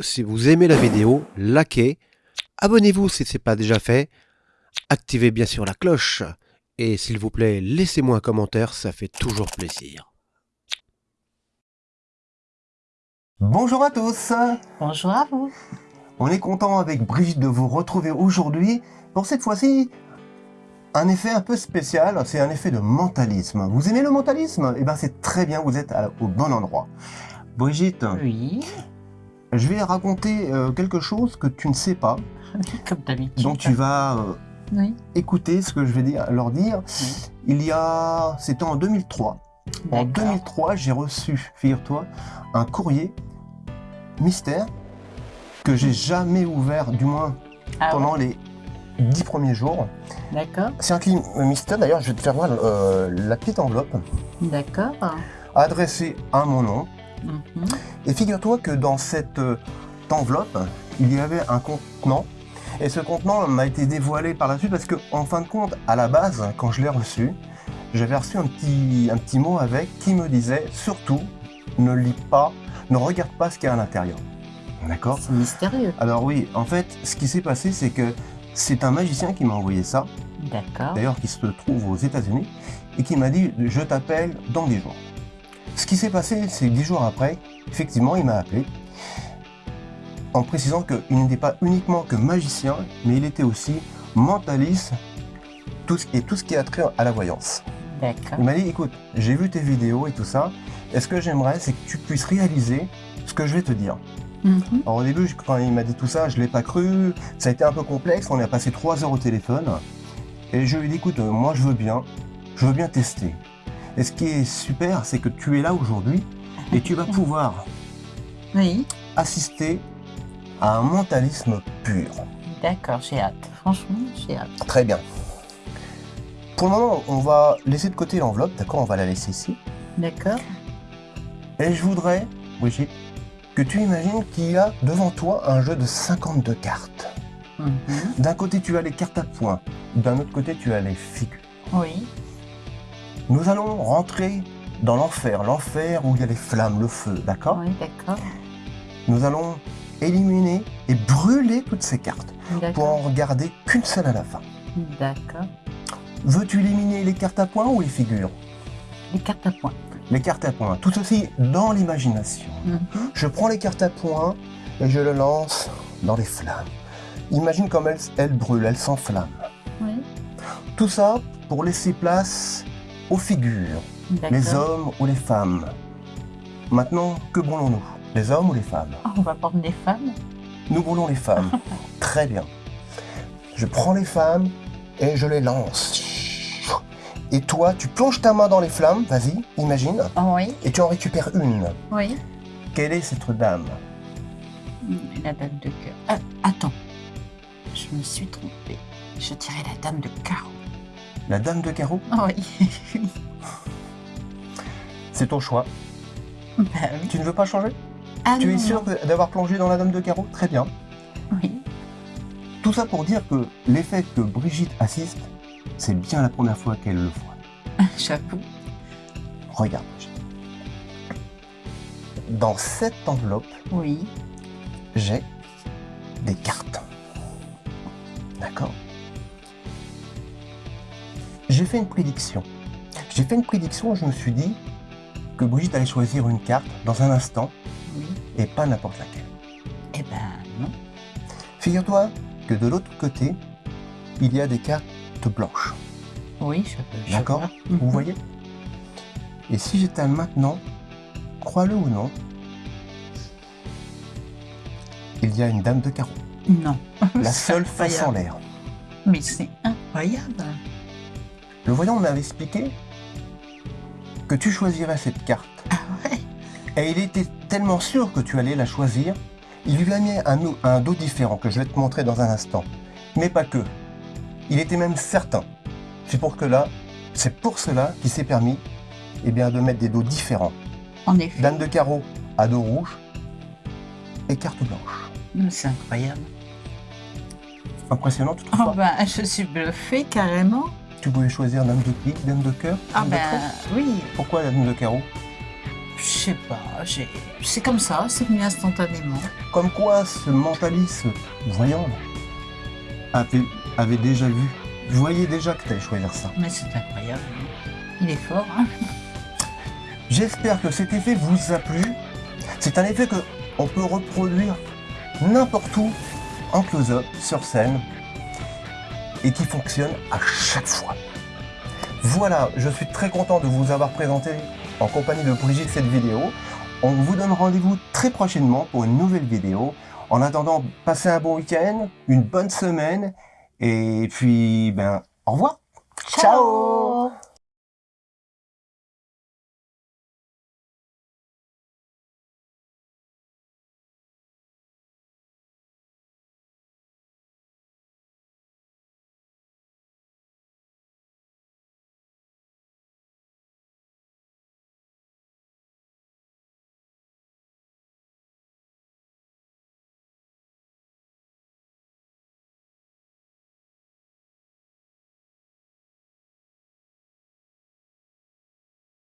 Si vous aimez la vidéo, likez, abonnez-vous si ce n'est pas déjà fait, activez bien sûr la cloche, et s'il vous plaît, laissez-moi un commentaire, ça fait toujours plaisir. Bonjour à tous Bonjour à vous On est content avec Brigitte de vous retrouver aujourd'hui pour cette fois-ci un effet un peu spécial, c'est un effet de mentalisme. Vous aimez le mentalisme? Eh bien c'est très bien, vous êtes au bon endroit. Brigitte, Oui, je vais raconter euh, quelque chose que tu ne sais pas, comme d'habitude. donc tu vas euh, Oui, écouter ce que je vais dire, leur dire. oui. Il y a... c'était en 2003. En D'accord. 2003, j'ai reçu, figure-toi, un courrier mystère que j'ai jamais ouvert, du moins Ah pendant les dix premiers jours. D'accord, C'est un client mystère, d'ailleurs, je vais te faire voir euh, la petite enveloppe d'accord. adressée à mon nom. Mhm. Et figure-toi que dans cette euh, enveloppe, il y avait un contenant. Et ce contenant m'a été dévoilé par la suite parce que, en fin de compte, à la base, quand je l'ai reçu, j'avais reçu un petit, un petit mot avec qui me disait surtout ne lis pas, ne regarde pas ce qu'il y a à l'intérieur. D'accord? C'est mystérieux. Alors oui, en fait, ce qui s'est passé, c'est que c'est un magicien qui m'a envoyé ça, D'accord. d'ailleurs qui se trouve aux États-Unis, et qui m'a dit je t'appelle dans 10 jours. Ce qui s'est passé, c'est que 10 jours après, effectivement, il m'a appelé en précisant qu'il n'était pas uniquement que magicien, mais il était aussi mentaliste tout ce, et tout ce qui a trait à la voyance. D'accord. Il m'a dit écoute, j'ai vu tes vidéos et tout ça, et ce que j'aimerais, c'est que tu puisses réaliser ce que je vais te dire. Mhm. Alors au début, quand il m'a dit tout ça, je ne l'ai pas cru, ça a été un peu complexe, on a passé trois heures au téléphone, et je lui ai dit, écoute, euh, moi je veux bien, je veux bien tester. Et ce qui est super, c'est que tu es là aujourd'hui, et tu vas pouvoir Oui, assister à un mentalisme pur. d'accord, j'ai hâte. Franchement, j'ai hâte. Très bien. Pour le moment, on va laisser de côté l'enveloppe, d'accord On va la laisser ici. D'accord. Et je voudrais, Brigitte, que tu imagines qu'il y a devant toi un jeu de 52 cartes. Mhm. D'un côté, tu as les cartes à points. D'un autre côté, tu as les figures. Oui, Nous allons rentrer dans l'enfer. L'enfer où il y a les flammes, le feu, d'accord? Oui, d'accord. Nous allons éliminer et brûler toutes ces cartes pour en regarder qu'une seule à la fin. D'accord. Veux-tu éliminer les cartes à points ou les figures Les cartes à points. Les cartes à points. Tout ceci dans l'imagination. Mhm. Je prends les cartes à points et je le lance dans les flammes. Imagine comme elles, elles brûlent, elles s'enflamment. Oui, Tout ça pour laisser place aux figures. Les hommes ou les femmes Maintenant, que brûlons-nous Les hommes ou les femmes? Ah, On va prendre des femmes. Nous brûlons les femmes. Très bien. Je prends les femmes et je les lance. Et toi, tu plonges ta main dans les flammes, vas-y, imagine, Ah oui, et tu en récupères une. oui. Quelle est cette dame? Mm, La dame de cœur. Ah, attends, je me suis trompée. Je dirais la dame de carreau. La dame de carreau? Ah oui. C'est ton choix. bah oui. Tu ne veux pas changer? Ah Tu es sûr d'avoir plongé dans la dame de carreau? Très bien. Oui. Tout ça pour dire que l'effet que Brigitte assiste, c'est bien la première fois qu'elle le voit. J'avoue. Regarde, Brigitte. Dans cette enveloppe, Oui. j'ai des cartes. D'accord? J'ai fait une prédiction. J'ai fait une prédiction, je me suis dit que Brigitte allait choisir une carte dans un instant Oui. et pas n'importe laquelle. Eh ben non. Figure-toi que de l'autre côté, il y a des cartes blanches. Oui, je peux. je D'accord. vois. Vous Mhm. voyez Et si j'étale maintenant, crois-le ou non, il y a une dame de carreau. Non. La seule face en l'air. Mais c'est incroyable. Le voyant m'avait expliqué que tu choisirais cette carte. Ah ouais? Et il était tellement sûr que tu allais la choisir, il lui a mis un dos différent que je vais te montrer dans un instant. Mais pas que. Il était même certain. C'est pour que là, c'est pour cela qu'il s'est permis eh bien, de mettre des dos différents. En effet. Dame de carreau à dos rouge, et carte blanche. C'est incroyable. Impressionnant Oh toutefois. ben, je suis bluffée carrément. Tu pouvais choisir dame de pique, dame de cœur, Ah dame ben oui, Pourquoi la dame de carreau? Je sais pas, j'ai- c'est comme ça, c'est venu instantanément. Comme quoi ce mentaliste voyant avait déjà vu. Je voyais déjà que tu allais choisir ça. Mais c'est incroyable. Il est fort, hein J'espère que cet effet vous a plu. C'est un effet que on peut reproduire n'importe où, en close-up, sur scène, et qui fonctionne à chaque fois. Voilà, je suis très content de vous avoir présenté en compagnie de Brigitte cette vidéo. On vous donne rendez-vous très prochainement pour une nouvelle vidéo. En attendant, passez un bon week-end, une bonne semaine, et puis, ben, au revoir. Ciao